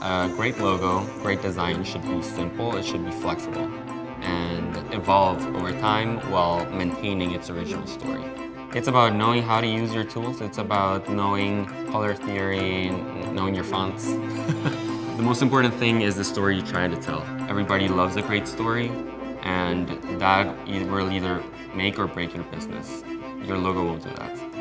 A great logo, great design should be simple, it should be flexible, and evolve over time while maintaining its original story. It's about knowing how to use your tools. It's about knowing color theory, knowing your fonts. the most important thing is the story you're trying to tell. Everybody loves a great story, and that will either make or break your business. Your logo will do that.